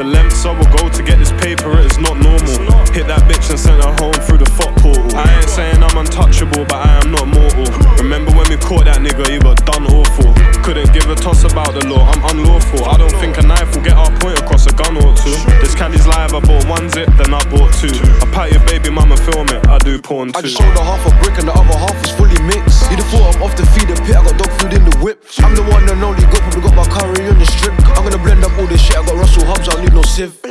The lengths I will go to get this paper, it is not normal. Hit that bitch and sent her home through the fuck portal. I ain't saying I'm untouchable, but I am not mortal. Remember when we caught that nigga, he got done awful. Couldn't give a toss about the law, I'm unlawful. I don't think a knife will get our point across a gun or two. This candy's live, I bought one zip, then I bought two. I pat your baby mama, film it, I do porn too. I just sold her half a brick and the other half is fully mixed.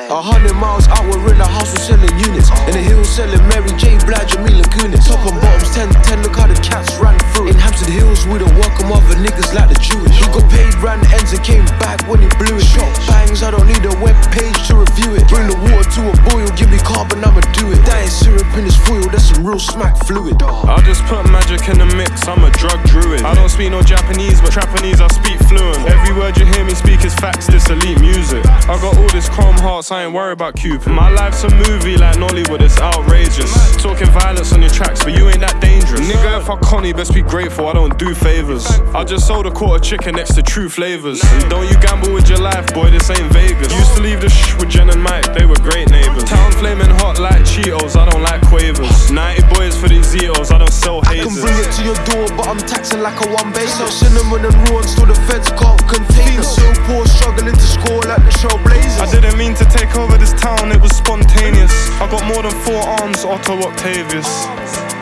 A hundred miles out, we're in the house, we're selling units. In the hills, selling Mary J. Blige, and Jamila Kunis. Top and bottoms, 10 10, look how the cats ran through. In Hampstead Hills, we don't welcome other niggas like the Jewish. He got paid, ran ends and came back when he blew it. Shot bangs, I don't need a web page to review it. Bring the water to a boil, give me carbon, I'ma do it. That ain't syrup in this foil, that's some real smack fluid. I just put magic in the mix, I'm a drug druid. I don't speak no Japanese, but Japanese I speak fluent. Every word you hear me speak is facts, this elite music. I got all this chrome hearts, I ain't worried about Cupid. My life's a movie like Nollywood, it's outrageous. Talking violence on your tracks, but you ain't that dangerous. Nigga, if I conny, best be grateful, I don't do favors. I just sold a quarter chicken next to true flavors. And don't you gamble with your life, boy, this ain't Vegas. Used to leave the quavers. 90 boys for these Zetos, I don't sell hazers. I can bring it to your door, but I'm taxing like a one base. So cinnamon and raw until the feds can't contain us. So poor, struggling to score like the Trailblazers. I didn't mean to take over this town, it was spontaneous. I got more than four arms, Otto Octavius.